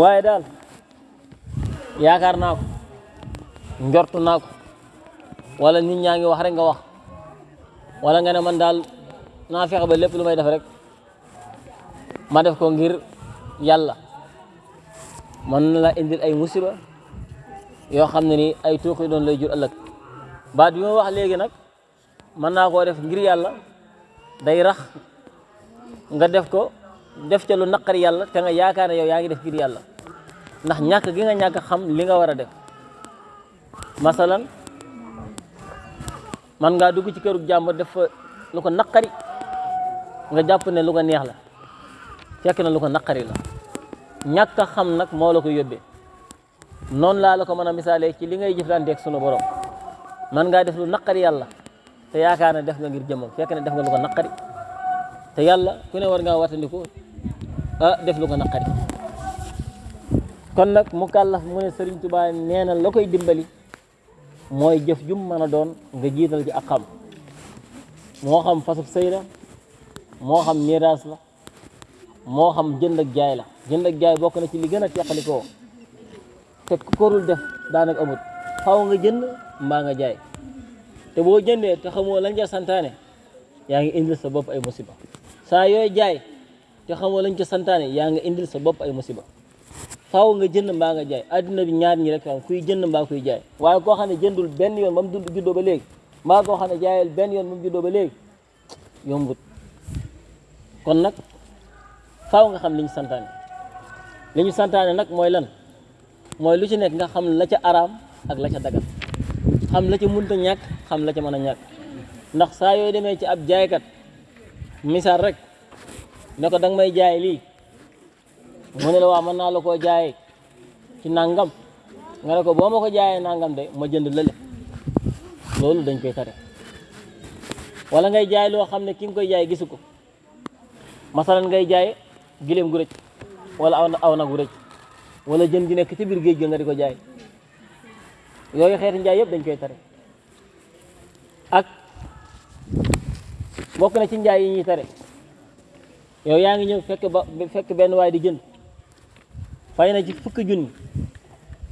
waaye daal yaakaar naa ko njortu naa wala nit ñaa ngi wax rek nga wax. Wala nga ne man daal naa fexe ba lépp lu def rek ma def ko ngir la indil ay musiba yoo xam ne ni ay tuuxi doon lay jur ëllëg. Baat bi wax léegi nag mën naa koo def ngir day ko def ca lu naqari yàlla te nga yaakaar yow yaa ngi def ngir yàlla. Ndax ñàkk gi nga ñàkk xam li nga war a def. Masalan man ngaa dugg ci këru jàmbur def fa lu ko naqari nga jàpp ne lu ko neex la. Fekk na lu ko naqari la. A xam nag moo la ko yóbbee. Noonu laa la ko mën a misaalee ci li ngay jëflanteeg sunu borom. Man ngaa def lu naqari yàlla te def nga ngir jëmmam. Fekk ne def nga lu ko naqari te yàlla ku ne war ngaa wattandiku ah def lu ko naqari kon nag mu kàllaf mu ne Sëriñ Tuubaa nee na la koy dimbali mooy jëf jum mën a doon nga jiital ci ak xam moo xam fasub sëy la moo xam miraas la moo xam jënd ak jaay la jënd ak jaay bokk na ci li gën a teqalikoo te ku ko dul def daanaka amut xaw nga jënd mbaa nga jaay te boo jëndee te xamoo lañ ca santaane yaa ngi indil sa bopp ay musiba saa yooy jaay te xamoo lañ ca santaane yaa ngi indil sa bopp ay musiba. Faaw nga jënd mbaa nga jaay. Adduna bi ñaar ñi rek am kuy jënd mbaa kuy jaay. Waaye koo xam ne jëndul benn yoon ba mu dund juddoo ba léegi mbaa koo xam ne jaayal benn yoon ba mu ba léegi yombut. Kon nag faaw nga xam li ñu santaane. Li ñu santaane nag mooy lan? Mooy lu ci nekk nga xam la ca araam ak la ca dagal xam la ca munta ñàkk xam la ca mën a ñàkk. Ndax yooy demee ci ab jaaykat misaal rek ne ko danga may jaay lii mu ne la waa mën naa la koo jaayee ci nangam nga ne ko boo ma ko jaayee nangam de ma jënd lële loolu dañ koy tere wala ngay jaay loo xam ne ki nga koy jaay gisu ko masalan ngay jaay gileem gu rëcc wala aw aw gu rëcc wala jën gi nekk ci biir géej gi nga di ko jaay njaay yëpp dañ koy tere ak bokk na ci njaay yi ñuy tere yow yaa ngi fekk ba fekk benn waay di jënd. Fay na ci fukki junni.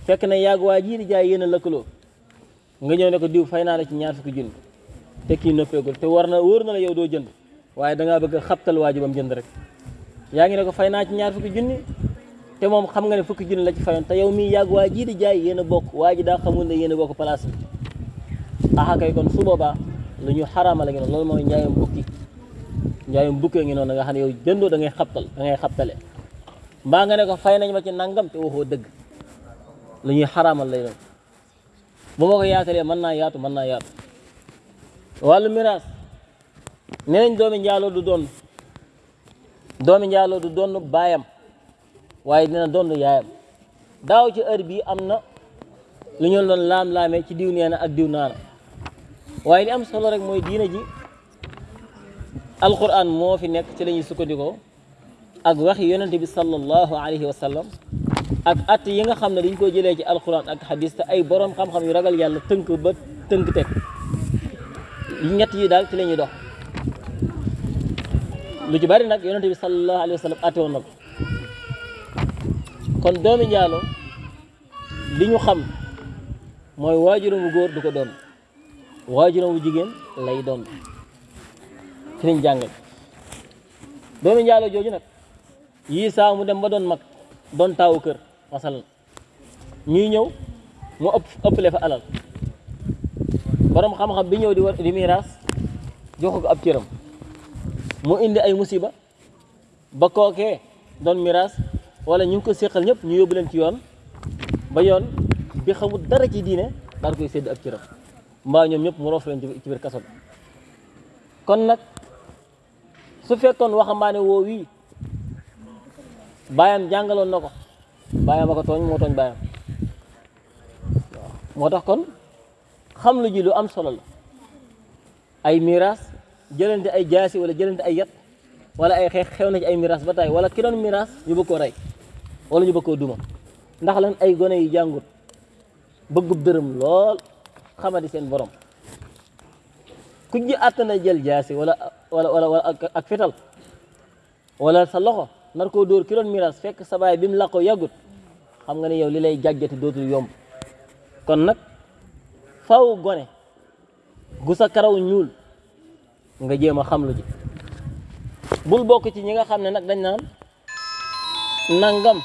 Fekk na yàgg waa jii di jaay yéen a nga ñëw ne ko diw fay naa la ci ñaar fukki junni. Te kii noppeegul. Te war na na la yow doo jënd. Waaye da ngaa bëgg a xabtal waa ji ba mu jënd rek. Yaa ne ko fay ci ñaar te moom xam nga ne fukki junni la ci fayoon. Te yow mii yàgg waa jii di jaay yéen a bokk. Daa xamul ne yéen a bokk place aha kay kon su boobaa lu ñu xaraama la ngi noonu mooy njaayam bukki. Njaayam bukkee ngi noonu nga xam ne yow jëndoo da ngay xabtal da ngay xabtale. Mbaa nga ne ko fay nañ ma ci nangam te waxoo dëgg. Lu ñuy xaraamal lay doon. Bu ma ko yaatalee mën naa yaatu mën naa yaatu. Wàllu miraas. Nee nañ doomi njaaloo du doon doomi njaaloo du doon baayam waaye dina doon yaayam. Daaw ci heure bii am na lu ñu doon laam-laamee ci diw nee na ak diw naana. Waaye li am solo rek mooy diina ji alquran moo fi nekk ci la ñuy sukkandikoo ak waxi yonente bi sallallahu alayhi wa sallam ak at yi nga xam ne dañ ko jëlee ci alquran ak hadis te ay borom xam-xam yu ragal yàlla tënk ba tënk teg ñett yi daal ci la ñuy dox lu ci bari nag yonente bi sallallahu alayhi wa sallam ate woon na ko kon doomi njaalo li ñu xam mooy waajuram wu góor du ko doon waajuram wu jigéen lay doon. Ci liñ jàngal doomi njaalo jooju nag yii mu dem ba doon mag doon taawu kër masalan ñuy ñëw mu ëpp ëppale fa alal. Borom xam-xam bi ñëw di di miiras jox ko ab cëram. Mu indi ay musiba ba kookee doon miiras wala ñu ko séqal ñëpp ñu yóbbu leen ci yoon ba yoon bi xamul dara ci diine daal koy sédd ab cëram mbaa ñoom ñëpp mu roof leen ci biir kaso bi. kon nag su fekkoon waxambaane woo wii baayam jàngaloon na ko baayam a ko tooñ moo kon xam lu ji lu am solo la. Ay miraas jëlante ay jaasi wala jëlante ay yat wala ay xeex xew na ci ay miraas ba taay wala ki doon miraas ñu bëgg koo rey wala ñu bëgg koo duma. Ndax lan? Ay gone yu jàngut bëggub dërëm lool xamadi seen borom ku ji àttana jël jaasi wala wala wala wala ak fetal wala sa loxo nar koo dóor ki doon miraas fekk sa baay bi mu làqoo yàggut xam nga ne yow li lay jàjjati dootul yomb kon nag faw gone gu sa karaw ñuul nga jéem a xam lu ji bul bokk ci ñi nga xam ne dañ naan nangam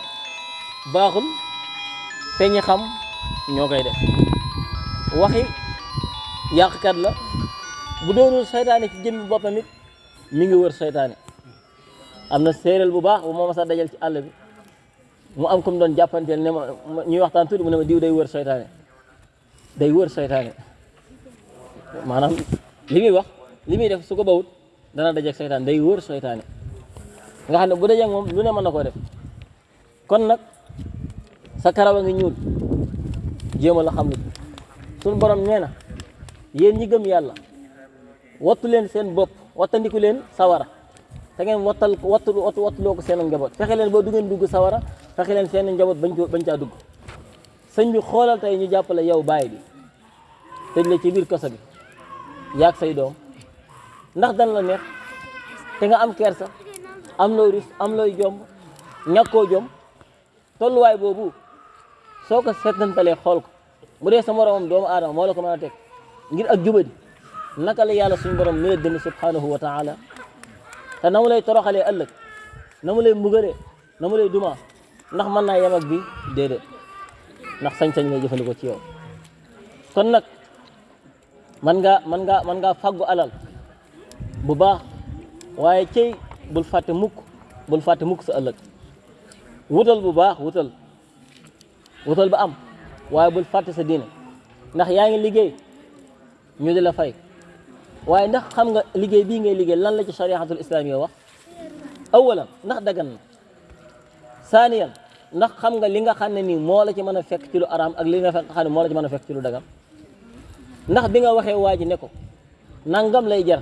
ñi xam ñoo koy def waxi yàqkat la. Bu doonul seytaane ci jëmmi boppam it mi ngi wër seytaane. Am na séeréel bu baax bu ma masa dajal ci àll bi. Mu am comme doon jàppanteel ne ma ñuy waxtaan tuuti mu ne ma diw day wër seytaane. Day wër seytaane. Maanaam li wax li def su ko bawut dana dajeeg seytaane day wër seytaane. Nga xam bu dajeeg moom lu ne mën na def. Kon nag sa karaw a ñuul. Jéem la xam suñu borom nee na yéen ñi gëm yàlla wattu leen seen bopp wattandiku leen sawara. Te ngeen wattal wattu wattu wattuloo ko seen njaboot. Fexe leen boo du ngeen dugg sawara fexe leen seen njaboot bañ bañ caa dugg. Sëñ bi xoolal tey ñu jàppale yow baay bi tëj la ci biir kaso bi yaag say doom. Ndax dan la neex? Te nga am kersa am looy rus am looy jomb ñàkkoo jom. Tolluwaay boobu soo ko seetantalee xool ko bu dee sa moromam doomu aadama moo la ko mën a teg ngir ak jubadi naka la yàlla suñu borom mi la dënd subhanahu wa taala? Te na mu lay toroxalee ëllëg na mu lay mbugalee na mu ndax mën naa yem bi déedéet ndax sañ-sañ lay jëfandikoo ci yow. Kon nag man nga man ngaa man ngaa fàggu alal bu baax waaye cey bul fàtte mukk bul fàtte mukk sa ëllëg. Wutal bu baax wutal. Wutal ba am. Waaye bul fàtte sa diine ndax yaa ngi liggéey ñu di la fay waaye ndax xam nga liggéey bii ngay liggéey lan la ci shariatul islamiyya wax awalan ndax dagan na saaniyan ndax xam nga li nga xam ne nii moo la ci mën fekk ci lu araam ak li nga xam ne moo la ci mën fekk ci lu dagan ndax bi nga waxee waa ji ne ko nangam lay jar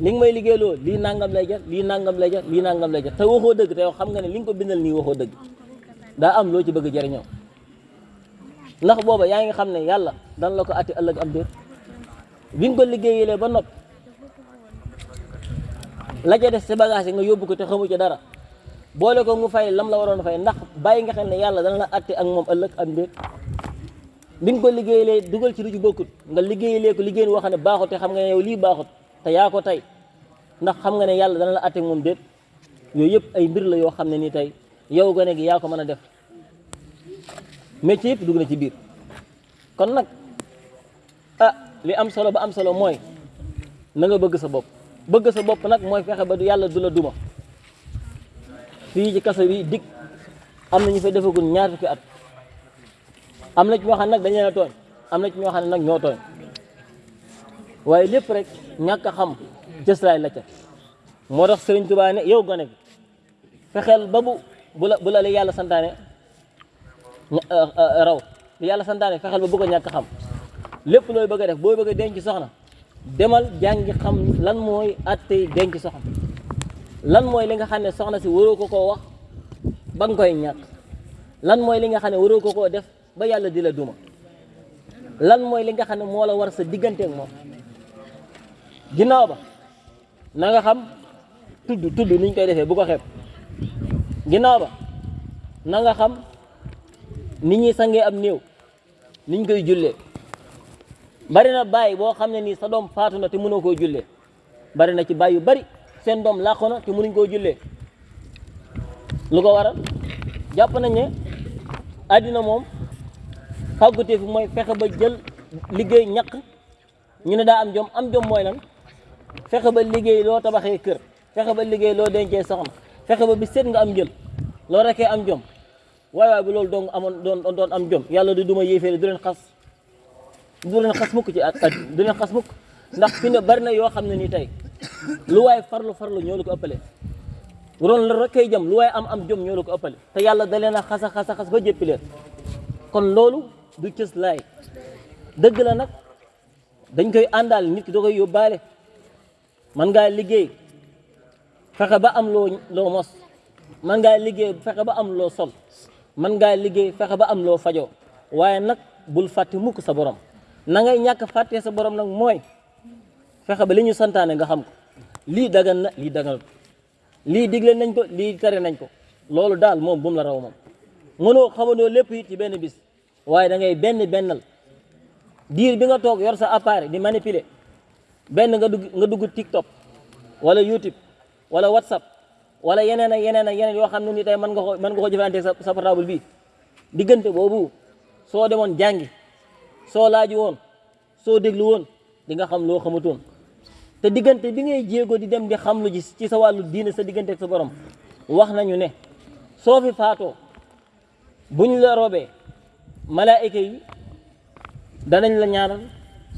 li nga may liggéeyloo lii nangam lay jar lii nangam lay jar lii nangam lay jar te waxoo dëgg te xam nga ne li nga ko bindal nii waxoo dëgg daa am loo ci bëgg jëriñoo ndax booba yaa ngi xam ne yàlla dan la ko atti ëllëg am déet. Bi nga liggéeyalee ba nopp la ca des sa bagage yi nga yóbbu ko te xamu ci dara boole ko mu fay lam la waroon fay ndax bàyyi nga xam ne yàlla dana la atti ak moom ëllëg am déet. Bi nga ko liggéeyalee dugal ci lu ci bokkut nga liggéeyalee ko liggéey woo xam ne baaxut te xam nga ne yow lii baaxut te yaa tey ndax xam nga ne yàlla dana la atti ak moom déet. Yooyu yëpp ay mbir la yoo xam ne nii tey yow gone gi yaa ko mën a def. Métier yëpp dugg na ci biir. Kon nag ah li am solo ba am solo mooy na nga bëgg sa bopp. Bëgg sa bopp nag mooy fexe ba du yàlla du la duma. Fii ci kaso bi dig am na ñu fay defagul ñaar fukki at. Am na ci ñoo xam ne nag dañu leen a tooñ. Am na ci ñoo xam ne nag ñoo tooñ. Waaye lépp rek ñàkk a xam cëslaay la ca. Moo tax Sëriñ Tuubaa ne yow gone gi fexeel ba bu la la li yàlla raw. Li yàlla santaane fexeel ba bu ko ñàkk xam. Lépp looy bëgg a def booy bëgg a denc soxna demal jàngi xam lan mooy attey denc soxna. Lan mooy li nga xam soxna si waroo ko koo wax ba nga koy ñàkk. Lan mooy li nga xam ne waroo ko def ba yàlla di la duma. Lan mooy li nga xam ne la war sa digganteeg moom. Ginnaaw ba na nga xam tudd tudd niñ koy defee bu ko xeeb. Ginnaaw ba na nga xam nit ñi sangee am néew niñ koy jullee. Bari na bàyyi boo xam ne nii sa doom faatu na te mënoo koo jullee. Bari na ci bàyyi yu bari seen doom làqu mënuñ lu ko waral? Jàpp nañ ne àddina moom fàggutee fi mooy fexe ba jël liggéey ñaq ñu ne daa am jom am jom mooy lan? Fexe ba liggéey loo tabaxee kër fexe ba liggéey loo dencee soxna fexe ba bi seet nga am jël loo am jom waaye waaye bu loolu dong amoon doon doon am jom yàlla du duma yéeféeri du leen xas du leen xas mukk ci at du leen xas mukk ndax fi ne bari na yoo xam ne nii tey lu waaye farlu farlu ñoo ko ëppale doon la rekkee jëm lu waaye am am jom ñoo ko ëppale te yàlla da leen a xas a ba jëppi leen kon loolu du cës laay dëgg la nag dañ koy àndaal nit ki da koy yóbbaale man ngaa liggéey fexe ba am loo loo mos man ngaa liggéey fexe ba am loo sol man ngaa liggéey fexe ba am loo fajoo. Waaye nag bul fàtte mukk sa borom. Na ngay ñàkk fàttee sa borom nag mooy fexe ba li ñu santaane nga xam ko. Lii dagan na lii daganut. Lii digle nañ ko lii tere nañ ko. Loolu daal moom bu mu la raw moom. Mënoo xamandoo lépp it ci benn bis. Waaye da ngay benn bennal. Diir bi nga toog yor sa appareil di manipuler. Benn nga dugg nga dugg TikTok wala YouTube wala WhatsApp wala yeneen ak yeneen ak yeneen yoo xam ne ni tey mën nga ko mën nga ko jëfandikoo sa sa portable bi. Diggante boobu soo demoon jàngi soo laaju woon soo déglu woon di nga xam loo xamutoon te diggante bi ngay jéego di dem di xam lu ji ci sa wàllu diine sa diggante ak sa borom wax nañu ne soo fi faatoo buñ la robee malaayika yi danañ la ñaanal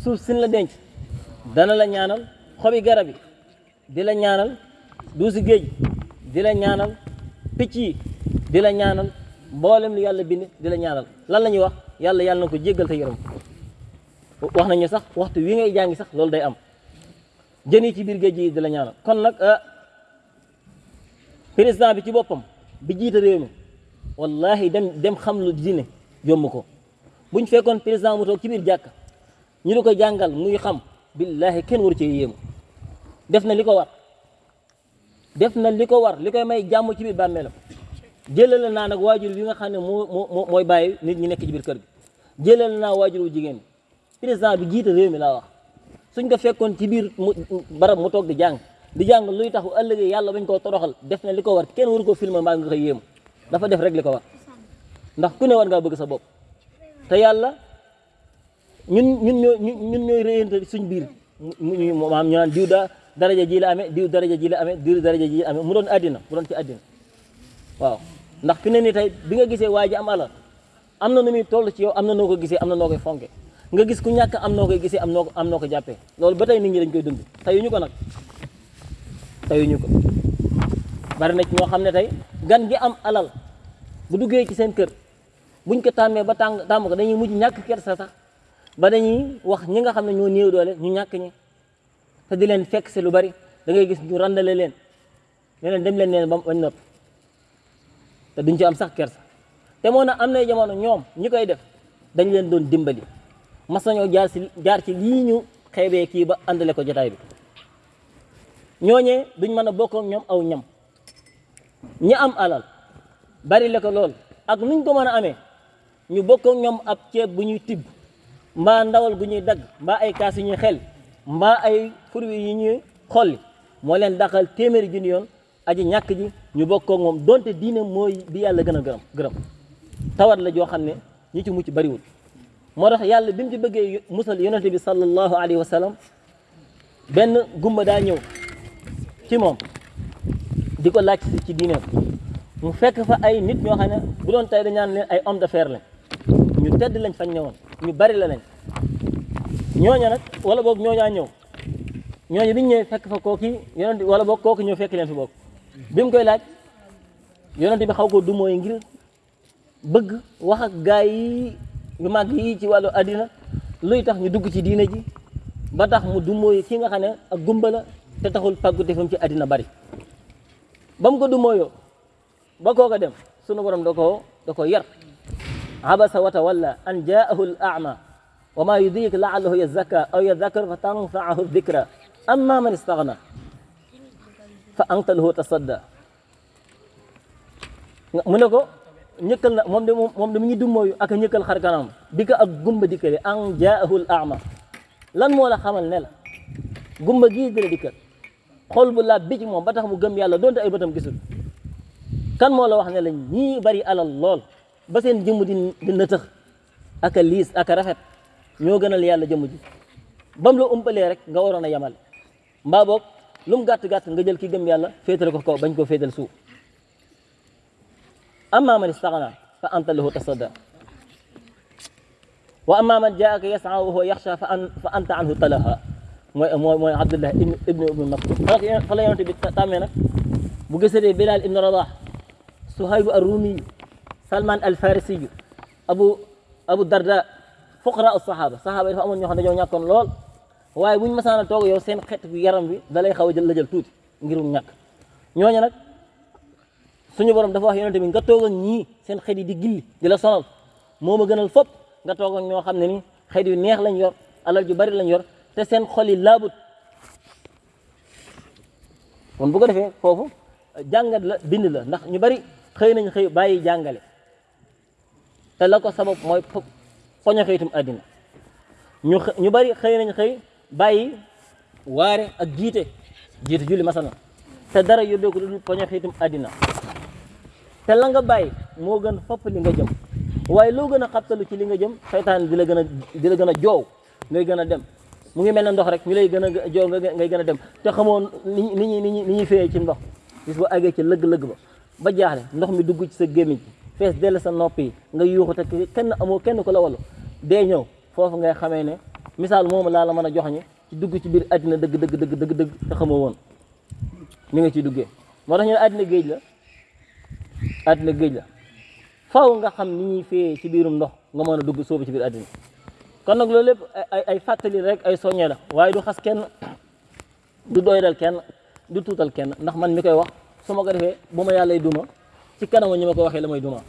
suuf sin la denc dana la ñaanal xobi garab yi di la ñaanal duusi géej di la ñaanal picc yi di ñaanal mboolem lu yàlla bind di la ñaanal. Lan la ñuy wax? Yàlla yàlla na ko jéggal te yërëm wax nañu sax waxtu wi ngay jàngi sax loolu day am. Jën yi ci biir géej gi di ñaanal. Kon nag président bi ci boppam bi jiite réew mi wallahi dem dem xam lu diine yomb ko. Buñ fekkoon président mu toog ci biir jàkk ñu di ko jàngal muy xam billahi kenn waru ci def na li ko war def na li ko war li koy may jàmm ci biir bàmmeelam. Jëlale naa nag waajur bi nga xam ne moo moo mooy nit ñi nekk ci biir kër gi. Jëlale naa waajur wu jigéen président bi jiite réew mi laa wax. Suñ ko fekkoon ci biir mu barab mu toog di jàng di jàng luy tax bu ëllëgee yàlla bañ koo toroxal def na li ko war. Kenn waru ko filmer mbaa nga yéemu dafa def rek li ko war. Ndax ku ne war ngaa bëgg sa bopp. Te yàlla ñun ñun ñoo ñun ñooy réyante suñ biir. Mu maam ñu naan diw daraja ji la amee diw daraja ji la amee diw daraja ji amee mu doon àddina mu doon ci àddina waaw ndax fi ne ni tey bi nga gisee waa ji am alal am na nu muy toll ci yow am na noo ko gisee am na noo koy fonke nga gis ku ñàkk am noo koy gisee am noo ko am noo ko jàppee loolu ba tey nit ñi dañ koy dund ko ko bari na ci ñoo xam ne tey gan gi am alal. Bu duggee ci seen kër buñ ko tàmmee ba tàng tàmm ko dañuy mujj ñàkk kersa sax ba dañuy wax ñi nga xam ne ñoo néew doole ñu ñàkk ñi te di leen fekk si lu bari da ngay gis ñu randale leen ne leen dem leen neen ba bañ noppi te duñ ci am sax kersa te moo na am na jamono ñoom ñi koy def dañ leen doon dimbali mas nañoo jaar si jaar ci lii ñu xeebee kii ba àndale ko jotaay bi ñooñee duñ mën a bokk ak ñoom aw ñam ñi am alal bari la ko lool ak nuñ ko mën a amee ñu bokk ak ñoom ab ceeb bu ñuy tibb ndawal gu ñuy dagg ay kaas yu ñuy xel mbaa ay fruits yi ñuy xolli moo leen daqal téeméeri junni yoon aji ñàkk ji ñu bokk ak moom donte diine mooy bi yàlla gën a gërëm gërëm. tawat la joo xam ne ñi ci mucc bariwul. moo tax yàlla bi mu bëggee musal yonente bi sallallahu alayhi wa sallam benn gumba daa ñëw ci moom di ko laaj ci diineem. mu fekk fa ay nit ñoo xam ne bu doon tey dañaan leen ay homme d'affaires lañ. ñu tedd lañ fañ ñëwoon ñu bari la lañ. Ñooña nag wala boog ñooñaa ñëw. Ñooñu biñ ñëwee fekk fa kooki yonente wala boog kooki ñëw fekk leen fi boog. Bi mu koy laaj yonente bi xaw ko du mooy ngir bëgg wax ak gaay yi yu mag yi ci wàllu àddina luy tax ñu dugg ci diine ji ba tax mu du mooy ki nga xam ne ak gumba la te taxul pàggu defam ci àddina bari. Ba mu ko du mooyoo ba kooka dem sunu borom da koo da ko yar. Abasa wa tawalla an jaahu al a'ma وما يدريك لعله يزكى أو يذكر فتنفعه الذكرى أما من استغنى فأنت له تصدى. منكو؟ نيكل موم دي موم دي ميغي دوموي اك نيكل خار كانام ديك أك غومبا ديكري. أن جاءه الأعمى. لأن مولا خمال نلا غومبا جي دي ديك خول بلا بيج موم. باتاخ مو گم يالا. دونت أي بتام گيسول كان مولا واخ نلا ني بري على لول با سين جيمو دي نتاخ اك ليس. اك رافت ñoo gënal yàlla jëmm ji bam la umpalee rek nga waroon a yamal mbaa boog lu mu gàtt gàtt nga jël ki gëm yàlla féetale ko kaw bañ koo féetal suuf amma man istaghna fa anta lahu tasadda wa amma man jaaka yas'a wa huwa yaxsha fa anta anhu talaha mooy mooy mooy Abdullah ibn ibn ibn Maktum fa la yonent bi tàmmee nag bu gisatee Bilal ibn Rabah Suhayb ar-Rumi Salman al-Farisi Abu Abu Darda fuqara as-sahaba sahaba yi dafa amoon ñoo xam ne dañoo ñàkkoon lool waaye buñ masaan a yow seen xeet bi yaram bi da lay xaw a jël la jël tuuti ngirum ñàkk ñooñu nag suñu borom dafa wax yonent bi nga toog ak ñii seen xeet yi di gilli di la sonal moo ma gënal fop nga toog ak ñoo xam ne ni xeet yu neex lañ yor. alal ju bari lañ yor. te seen xol yi laabut kon bu ko defee foofu jàngat la bind la ndax ñu bari xëy nañ xëy bàyyi jàngale te la sabab mooy poño xëyitum àddina. Ñu ñu bari xëy nañ xëy bàyyi waare ak jiite jiite julli masana. Te dara yóbbee ko dul poño xëyitum àddina. Te la nga bàyyi moo gën fopp li nga jëm. Waaye loo gën a xabtalu ci li nga jëm seytaan di la gën a di la gën a joow ngay gën a dem. Mu ngi mel ne ndox rek ñu lay gën a joow nga ngay gën a dem. Te xamoon ni ni ni ni féeyee ci ndox. Gis ba àggee ci lëgg-lëgg ba ba jaaxle ndox mi dugg ci sa fees dell sa nopp yi nga yuuxu te kenn amoo kenn ko la wallu dee ñëw foofu ngay xamee ne misaal moomu laa la mën a jox ñi ci dugg ci biir àddina dëgg dëgg dëgg dëgg dëgg te xamoo woon ni nga ciy duggee moo tax ñu ne àddina géej la àddina géej la faaw nga xam ni ñuy fee ci biirum ndox nga mën a dugg soobu ci biir àddina kon nag loolu lépp ay ay fàttali rek ay soññee la waaye du xas kenn du doydal kenn du tuutal kenn ndax man mi koy wax su ma ko defee bu ma yàllay duma ci kanam ñi ma ko waxee la may duma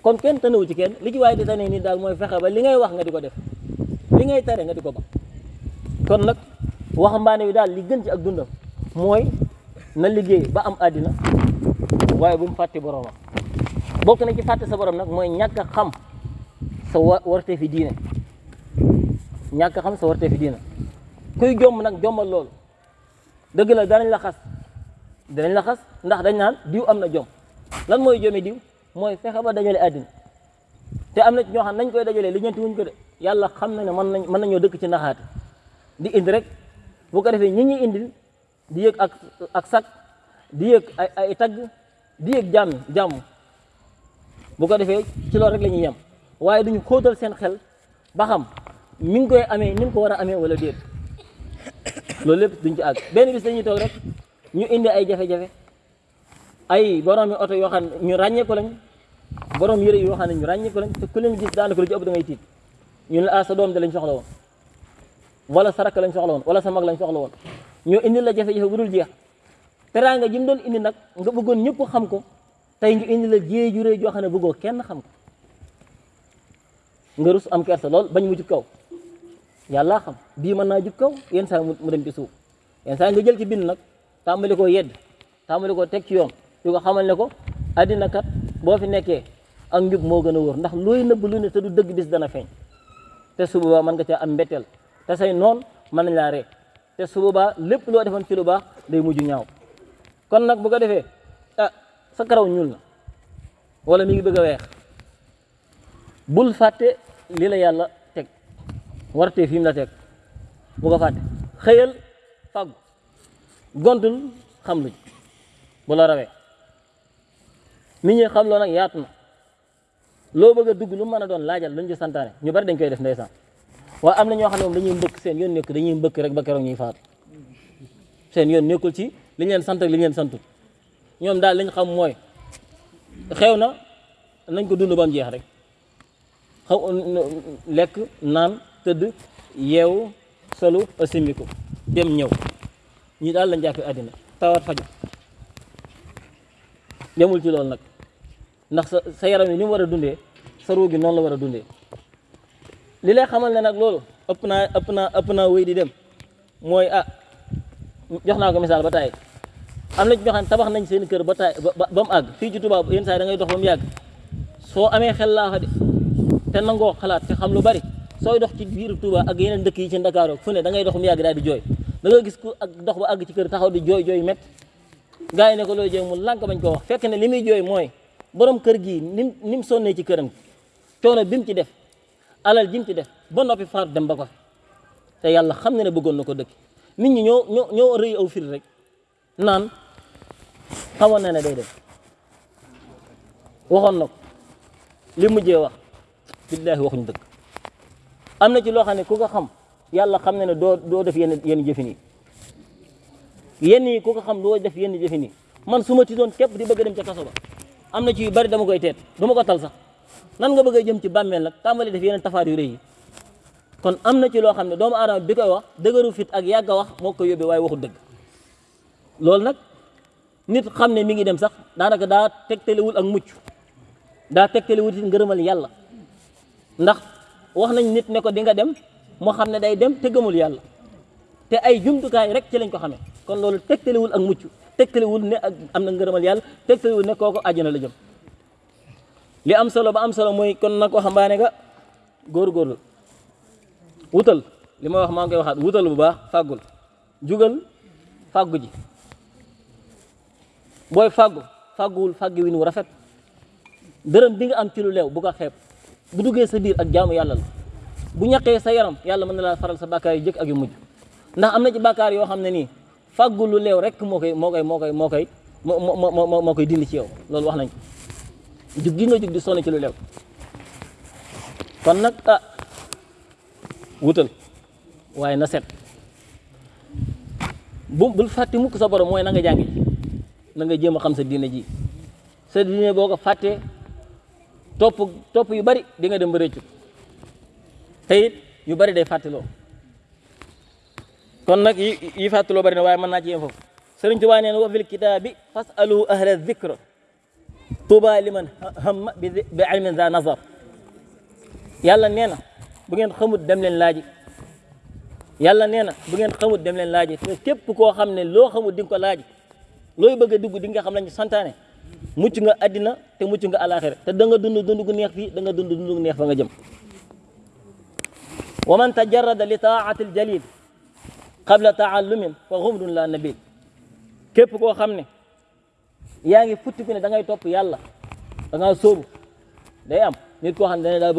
kon kenn tënewu ci kenn li ci waaye di tane nii daal mooy fexe ba li ngay wax nga di ko def li ngay tere nga di ko ba kon nag waxambaane wi daal li gën ci ak dundam mooy na liggéey ba am àddina waaye bu mu fàtte boroomam bokk na ci fàtte sa borom nag mooy ñàkk a xam sa warte fi diine a xam sa warte fi diine kuy jomb nag jombal loolu dëgg la danañ la xas danañ la xas ndax dañ naan diw am na jom lan mooy jomi diw? Mooy fexe ba dajale àddina. Te am na ci ñoo xam nañ koy dajalee li ñeenti wuñ ko de. Yàlla xam na ne mën nañ mën nañoo dëkk ci naxaate. Di indi rek bu ko defee ñi ñuy indil di yëg ak ak sak di yëg ay ay tagg di yëg jàmm jàmm. Bu ko defee ci loolu rek la ñuy yem. Waaye duñu xóotal seen xel ba xam mi ngi koy amee ni mu ko war a amee wala déet. Loolu lépp duñ ci àgg. Benn bis dañuy toog rek ñu indi ay jafe-jafe ay borom mi oto yoo xam ne ñu ràññee ko lañ borom yëre yoo xam ne ñu ràññee ko lañ te ku leen gis daanaka lu ci ëpp da ngay tiit. Ñu ne ah sa doom de lañ soxla woon wala sa rakk lañ soxla woon wala sa mag lañ soxla woon. Ñoo indi la jafe-jafe bu dul jeex. Teraanga ji mu doon indi nag nga bëggoon ñëpp xam ko tey ñu indi la jiyee ju rëy joo xam ne bëggoo kenn xam ko. Nga rus am kersa lool bañ mu jub kaw. Yàlla xam bii mën naa jub kaw yenn saa mu dem ci suuf. Yenn saa nga jël ci bind nag tàmbali koo yedd tàmbali koo teg ci yoon ko xamal ne ko addina kat boo fi nekkee ak njub moo gën a wóor ndax looy nëbb lu ne te du dëgg bis dana feeñ te su boobaa mën nga caa am mbetteel te say noon mën nañ laa ree te su boobaa lépp loo defoon ci lu baax day mujj ñaaw kon nag bu ko defee ah sa karaw ñuul na wala mi ngi bëgg weex bul fàtte li la yàlla teg warte fi mu la teg bu ko fàtte xëyal fàggu gontul xam luñ bu la rawee nit ñi xam loo nag yaatu loo bëgg dugg lu mën a doon laajal luñ ci santaane. Ñu bari dañ koy def ndeysaan. Waaye am na ñoo xam ne dañuy mbëkk seen yoon nekk dañuy mbëkk rek ba ñuy seen yoon nekkul ci li leen sant ak li leen santul. Ñoom daal liñ xam mooy xew na nañ ko dund ba mu jeex rek. Xaw lekk naan tëdd yeewu solu asimiko dem ñëw. Ñi daal lañ jàppee àddina. Tawat faju demul ci loolu nag ndax sa yaram ni mu war a dundee sa ruu noonu la war a dundee. Li lay xamal ne nag loolu ëpp naa ëpp naa ëpp naa wéy di dem mooy ah jox naa ko misaal ba taay am ci ñoo xam tabax nañ seen kër ba taay ba ba mu ci tubaab yenn saa yi da ngay dox ba mu yàgg. Soo amee xel laa de te nangoo xalaat te xam lu bari sooy dox ci biir Touba ak yeneen dëkk yi ci Ndakaaru fu ne da ngay dox mu yàgg daal di jooy. Da nga gis ku ak dox ba àgg ci kër taxaw di jooy jooy met gaa yi ne ko looy jooy mu lànk bañ koo wax. Fekk ne li muy jooy mooy borom kër gii nim ni mu sonnee ci këram coono bi mu ci def alal ji mu ci def ba noppi faatu dem ba ko te yàlla xam na ne bëggoon na dëkk. Nit ñi ñoo ñoo rëy aw fir rek naan xamoon na ne day dem. Waxoon na ko. Li mujjee wax billaahi waxuñu dëgg. Am ci loo xam ne ku ko xam yàlla xam na ne doo doo def yenn yenn jëfin yi. Yenn yi ku ko xam doo def yenn jëfin yi. Man su ma ci doon képp di bëgg dem ca kaso ba am na ci yu bari dama koy teet dama ma ko tal sax. Nan nga bëgg a jëm ci bàmmeel nag tàmbali def yeneen tafaar yu rëy kon am na ci loo xam ne doomu aadama bi koy wax dëgëru fit ak yàgg a wax moo ko yóbbee waaye waxul dëgg. Loolu nag nit xam ne mi ngi dem sax daanaka daa tegtalewul ak mucc. Daa tegtalewul it ngërëmal yàlla. Ndax wax nañ nit ne ko di nga dem moo xam ne day dem te gëmul yàlla. Te ay jumtukaay rek ci lañ ko xamee. Kon loolu tegtalewul ak mucc tegtalewul ne ak am na ngërëmal yàlla tegtalewul ne kooku àjjana la jëm. Li am solo ba am solo mooy kon nag waxambaane nga góorgóorlu. Wutal li ma wax maa ngi koy waxaat wutal bu baax fàggul. Jugal fàggu ji. Booy fàggu fàgguwul fàggi win wu rafet. Dërëm bi nga am ci lu leew bu ko xeeb. Bu duggee sa biir ak jaamu yàlla la. Bu ñaqee sa yaram yàlla mën na faral sa bàkkaar yu jëkk ak yu mujj ndax am na ci bàkkaar yoo xam ne nii fàggu lu leew rek moo koy moo koy moo koy moo koy moo dindi ci yow. Loolu wax nañ ko. Gi nga jug di sonn ci lu leew. Kon nag ah wutal. Waaye na set. Bu bul fàtte mukk sa borom mooy na nga jàngi. Na nga jéem xam sa diine ji. Sa diine boo ko fàttee topp topp yu bari di nga dem ba rëccu. Te yu bari day fàttaloo kon nag yi yi bari na waaye mën naa ci yem foofu sëriñ Tuubaa na wa fil kitaabi fasalu ahla dhikra tuuba liman hamma bi ilmin za nazar yàlla nee na bu ngeen xamut dem leen laaji yàlla nee na bu ngeen xamut dem leen laaji te képp koo xam ne xamut di nga ko laaji looy bëgg a dugg di nga xam lañu santaane mucc nga addina te mucc nga alaxira te da nga dund dund gu neex fii da nga dund dund gu neex fa nga jëm man tajarrada li taati aljalil qabla taallumin fa xumrun la nabil képp koo xam ne yaa ngi futti ku ne da ngay topp yàlla da ngaa sóobu day am nit koo xam da da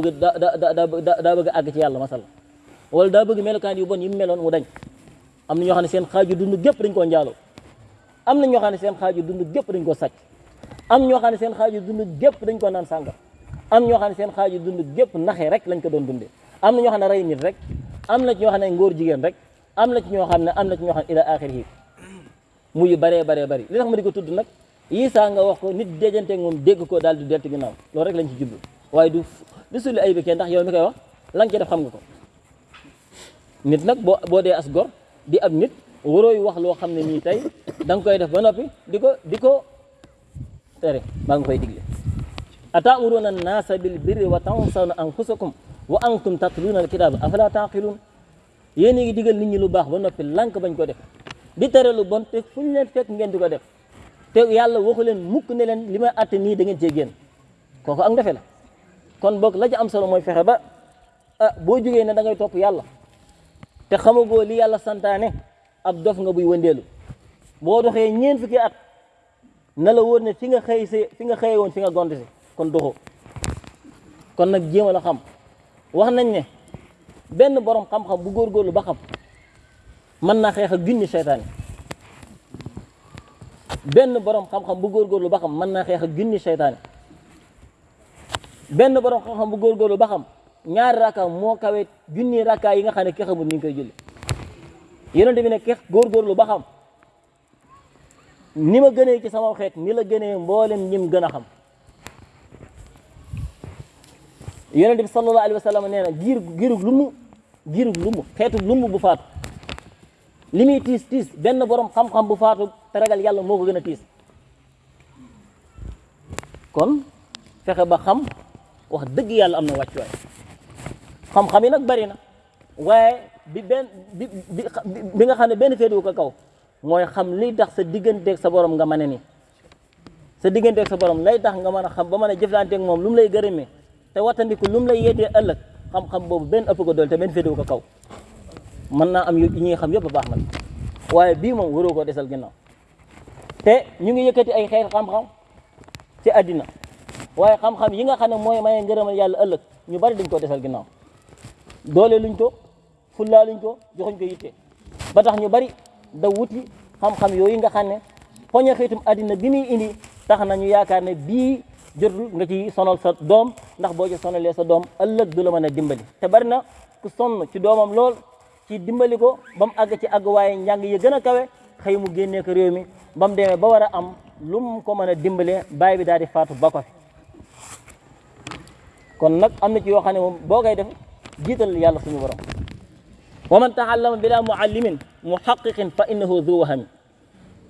da daa bëgg àgg ci yàlla masala. Wala daa bëgg melokaan yu bon yi mu meloon mu dañ. Am na ñoo xam ne seen xaaju dund gépp dañ koo njaaloo. Am na ñoo xam ne seen xaaju dund gépp dañ ko sàcc. Am ñoo xam ne seen xaaju dund dañ ko naan sànga am ñoo xam ne seen xaaju dund gépp rek lañ ko doon dundee am na ñoo xam ne rey nit rek. Am na ci ñoo xam ne ngóor jigéen rek am na ci ñoo xam ne am na ci ñoo xam ila axiri mu yu baree baree bari li tax ma di ko tudd nag yii nga wax ko nit déjanteeg moom dégg ko daal di deltu ginnaaw loolu rek lañ ci jublu waaye du du sulli ay bi kenn ndax yow mi koy wax la nga ci def xam nga ko nit nag boo boo dee as gor di ab nit warooy wax loo xam ne nii tey da koy def ba noppi di ko tere maa nga koy digle. Ataamuruuna annaasa bil birri wa tansawna anfusakum wa antum tatluuna alkitaaba afala taaqiluun yéen a ngi digal nit ñi lu baax ba noppi lank bañ ko def. Di tere lu bon te fu leen fekk ngeen di ko def. Te yàlla waxu leen mukk ne leen li may atte nii da ngeen cee génn. Ak la. Kon boog la ci am solo mooy fexe ba ah boo jógee ne da ngay topp yàlla. Te xamagoo li yàlla santaane ab dof nga buy wëndeelu. Boo doxee ñeen fukki at na la wóor ne fi nga xëy si fi nga xëye woon fi nga gont si kon doxoo. Kon nag jéem a la xam. Wax nañ ne benn borom xam-xam bu góorgóorlu ba xam mën naa xeex ak junni seytaane benn borom xam-xam bu góorgóorlu ba xam mën naa xeex ak junni seytaane benn borom xam-xam bu góorgóorlu ba xam ñaari rakka moo kawe junni rakka yi nga xam ne ki xamul ni ngi koy julli yonent bi ne kex góorgóorlu ba xam ni ma gënee ci sama xeet ni la gënee mboolem ñim gën a xam yonent bi sallallahu alayhi wa sallam nee na giir giirug lumu giirug lumu xeetu lumu bu faatu. Li muy tiis tiis benn borom xam-xam bu faatu te ragal yàlla moo ko gën a tiis. Kon fexe ba xam wax dëgg yàlla am na wàccuwaay. Xam-xam yi nag bari na waaye bi benn bi bi nga xam ne benn féetewu ko kaw mooy xam liy tax sa digganteeg sa borom nga mën a ni. Sa digganteeg sa borom lay tax nga mën a xam ba mën a jëflanteeg moom lu mu lay gërëmee te wattandiku lu mu lay yeetee ëllëg. Xam-xam boobu benn ëpp ko dool te benn féetewu ko kaw. mën naa am yu ñuy xam yëpp baax nag waaye bii moom waroo koo desal ginnaaw. te ñu ngi yëkkati ay xeet xam-xam ci àddina. waaye xam-xam yi nga xam ne mooy maye ngërëmal yàlla ëllëg ñu bari dañ koo desal ginnaaw. doole luñ ko fullaa luñ ko joxuñ ko yitte. ba tax ñu bari da wuti xam-xam yooyu nga xam ne poña xiitum àddina bi muy indi tax na ñu yaakaar ne bii jotul nga ci sonal sa doom ndax boo ci sonalee sa doom ëllëg du la mën a dimbali te bari na ku sonn ci doomam lool ci dimbali ko ba mu ci àgg waaye njàng yi gën kawe xëy mu génnee ko réew mi ba mu ba war am lu mu ko mën a dimbalee baay bi daal di faatu ba ko fi kon nag am na ci yoo xam ne moom boo def jiital yàlla suñu borom wa man taallama bila muallimin muhaqiqin fa innahu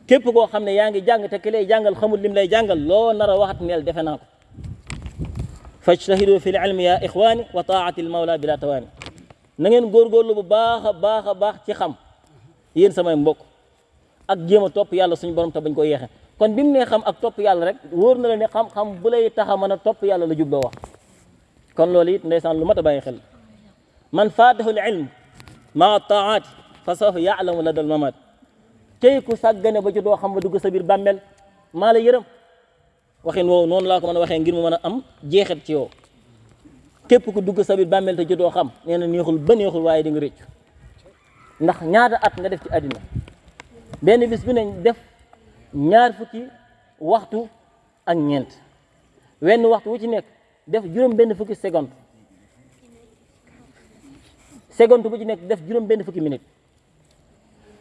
képp koo xam ne yaa ngi jàng te ki lay jàngal xamul lim lay jàngal loo nar a waxat neel defe naa ko fajtahidu fi l ilmi ya ixwani wa taati l mawla bila tawaani na ngeen góorgóorlu bu baax a baax a baax ci xam yéen samay mbokk ak jéem a topp yàlla suñu borom te bañ ko yeexe kon bi mu nee xam ak topp yàlla rek wóor na la ne xam-xam bu lay tax a mën a topp yàlla la jubloo wax kon loolu it ndeysaan lu mat a bàyyi xel man faatahu l ilm maa taati fa sawfa yaalamu la dal mamaat كيكو ساغنا با جو خامو دوغ سا بير بامل مالا ييرم واخين وو نون لا كو مانا واخين غير مو مانا ام جيخات تي وو كيب كو دوغ سا بير بامل تا جو دو خام نيهول با واي ديغ ريتش ناخ نياتا ات nga def ci adina ben bis bu ne def ñaar fukki waxtu ak ñent wenn waxtu wu ci nek def juroom ben fukki seconde. Seconde bu ci nek def juroom ben fukki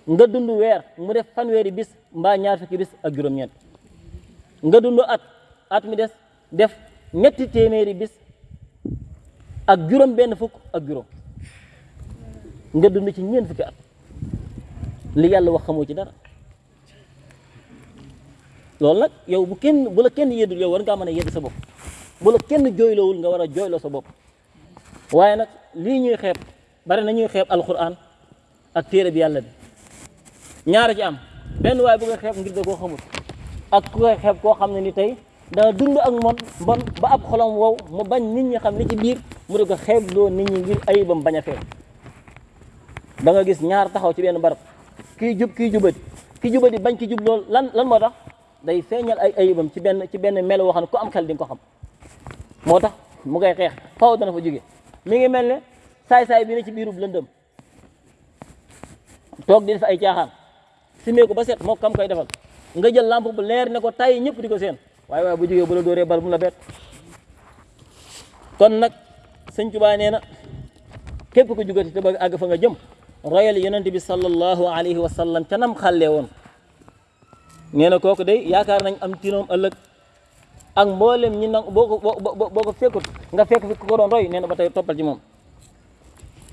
nga dund weer mu def fanweeri bis mbaa ñaar fukki bis ak juróom-ñeent nga dund at at mi des def ñetti téeméeri bis ak juróom benn fukk ak juróom. Nga dund ci ñeent fukki at. Li yàlla wax xamoo ci dara. Loolu nag yow bu kenn bu la kenn yeddul yow war ngaa mën a yedd sa bopp. Bu la kenn jooyloowul nga war a jooyloo sa bopp. Waaye nag lii ñuy bari na ñuy alquran ak téere bi yàlla bi ñaara ci am. Benn waaye bu koy xeeb ngir da koo xamul. Ak ku koy xeeb koo xam ni tey danga dund ak moom mbon ba ab xolam wow mu bañ nit ñi xam ci biir mu di ko xeeb loo nit ñi ngir ayibam bañ a da nga gis ñaar taxaw ci benn barab. Kii jub kii jubati. Ki jubati bañ ki jub loolu lan lan moo tax? Day feeñal ay ayibam ci benn ci benn melo woo ku am xel di nga ko xam. Moo tax mu ngay xeex faw dana fa jóge. Mi ngi mel ne saay-saay bi ne ci biirub lëndëm. Toog di def ay caaxaan simee ko ba set? Moo kam koy defal. Nga jël lampe bu leer ne ko tay ñëpp di ko seen. Waaye bu jógee bu la dóoree bal bu la bet kon nag sëñ Tuubaa nee na képp ko jugati te bëgg àgg fa nga jëm royal yonente bi sallallahu alayhi wa sallam ca nam xàllee woon. Nee na kooku day yaakaar nañ am tinoom ëllëg ak mboolem ñi nang boo ko boo ko fekkut nga fekk fi ko doon roy nee na ba tey toppal ci moom.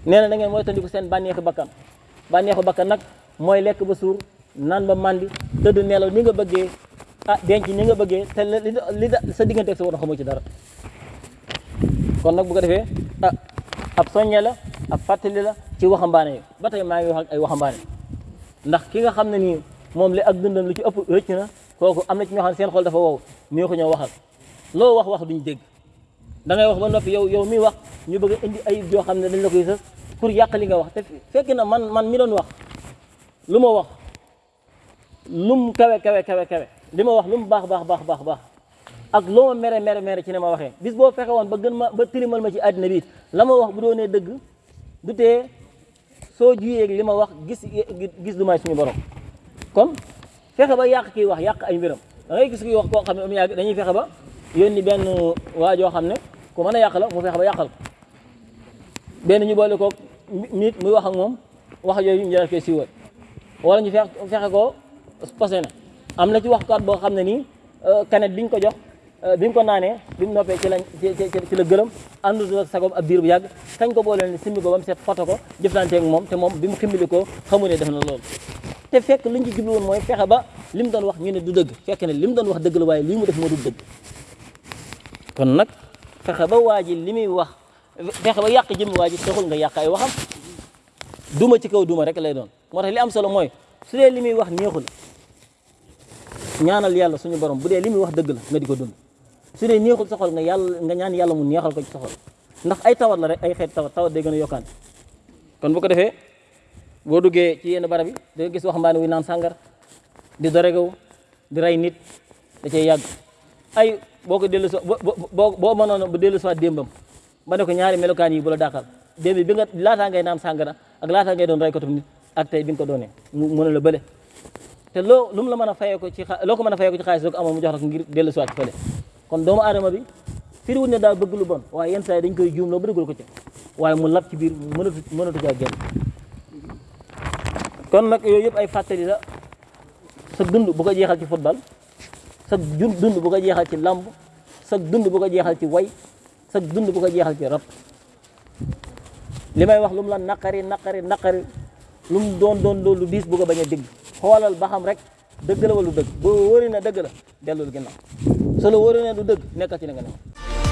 Nee na da ngeen mooy tandiku seen bànneexu bakkan. Bànneexu bakkan nag mooy lekk ba suur naan ba mandi tëdd nelaw ni nga bëggee ah denc ni nga bëggee te li sa diggante ak sa war xamoo ci dara. Kon nag bu ko defee ah ab soññe la ab fàttali la ci waxambaane yi. Ba tey ngi wax ak ay waxambaane. Ndax ki nga xam ne nii moom li ak dundam lu ci ëpp rëcc na kooku am na ci ñoo xam seen xol dafa wow nii ko ñoo waxal. Loo wax wax duñ dégg. Da ngay wax ba noppi yow yow mi wax ñu bëgg indi ayib joo xam ne dañ la koy sës pour yàq li nga wax. Te fekk na man man mi doon wax lu ma wax lu mu baax baax baax baax baax ak loo ma mere mere mere ci ne ma waxee bis boo fexe woon ba gën ma ba tilimal ma ci àddina bi la ma wax bu doonee dëgg du tee soo juyee li ma wax gis gis du may suñu borom kon fexe ba yàq kii wax yàq ay mbiram da ngay ne am yàgg dañuy fexe ba yónni benn waa joo xam ne ku mën a yàq la mu fexe ba yàqal ko benn ñu boole ko nit muy wax ak moom wax yooyu ñu koy siiwal wala ñu fexe fexe ko posé na am na ci waxkat boo xam ne nii kanet biñ ko jox bi mu ko naanee bi mu noppee ci la ci la gërëm àndul ak sagom ab biir bu yàgg kañ ko boole ne simbi ko ba mu set foto ko jëflanteeg moom te moom bi mu ximbali ko xamu ne def na loolu te fekk liñ ci jublu woon mooy fexe ba li mu doon wax ñu ne du dëgg fekk ne li mu doon wax dëgg la waaye lii mu def moo du dëgg kon nag fexe ba waa ji li muy wax fexe ba yàq jëmmi waa ji taxul nga yàq ay waxam duma ci kaw duma rek lay doon moo tax li am solo mooy su dee li muy wax neexul. Ñaanal yàlla suñu borom bu dee li muy wax dëgg la nga di ko dund. Su dee neexul sa xol nga yàlla nga ñaan yàlla mu neexal ko ci sa xol. Ndax ay tawat la rek ay xeet tawat tawat day gën a yokkaan kon bu ko defee boo duggee ci yenn barab yi da nga gis naan di doregaw di rey nit da cay yàgg. Ay boo ko dellu so boo bu dellu soit démbam ba ko ñaari melokaan yi bu la dàqal. Démb bi nga laataa ngay naan sàngara ak laataa ngay doon reykatu nit ak tey bi nga ko doonee mu a la bële te loo lu mu la mën a fayee ko ci loo ko mën a ko ci xaalis ko amoon mu jox ko ngir dellu soit fële kon doomu aadama bi firiwut ne daal bëgg lu bon waaye yenn saa dañ koy juum loo ba ko ci waaye mu lab ci biir mënatu mënatu caa génn kon nag yooyu yëpp ay fàttali la sa dund bu ko jeexal ci football sa dund bu ko jeexal ci lamb sa dund bu ko jeexal ci way sa dund bu ko jeexal ci rab li may wax lu mu la naqari naqari naqari lu mu doon doon loolu diis bu ko bañ a dégg rek dëgg la wala du dëgg? Boo wóori na dëgg la dellul ginnaaw. Su la wóori na du dëgg nekkal ci nga ne